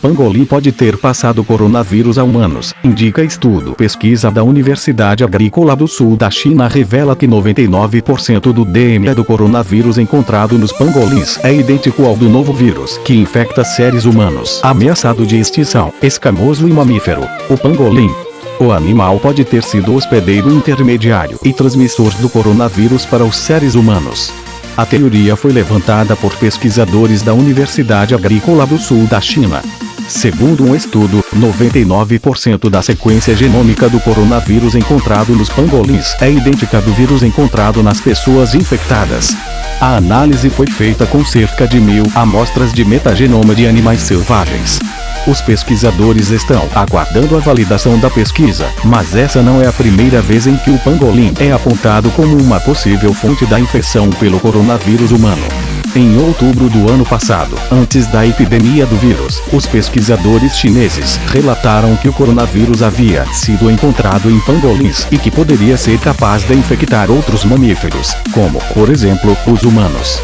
Pangolim pode ter passado coronavírus a humanos, indica estudo. Pesquisa da Universidade Agrícola do Sul da China revela que 99% do DNA do coronavírus encontrado nos pangolins é idêntico ao do novo vírus que infecta seres humanos. Ameaçado de extinção, escamoso e mamífero, o pangolim o animal pode ter sido hospedeiro intermediário e transmissor do coronavírus para os seres humanos. A teoria foi levantada por pesquisadores da Universidade Agrícola do Sul da China. Segundo um estudo, 99% da sequência genômica do coronavírus encontrado nos pangolins é idêntica do vírus encontrado nas pessoas infectadas. A análise foi feita com cerca de mil amostras de metagenoma de animais selvagens. Os pesquisadores estão aguardando a validação da pesquisa, mas essa não é a primeira vez em que o pangolim é apontado como uma possível fonte da infecção pelo coronavírus humano. Em outubro do ano passado, antes da epidemia do vírus, os pesquisadores chineses relataram que o coronavírus havia sido encontrado em pangolins e que poderia ser capaz de infectar outros mamíferos, como, por exemplo, os humanos.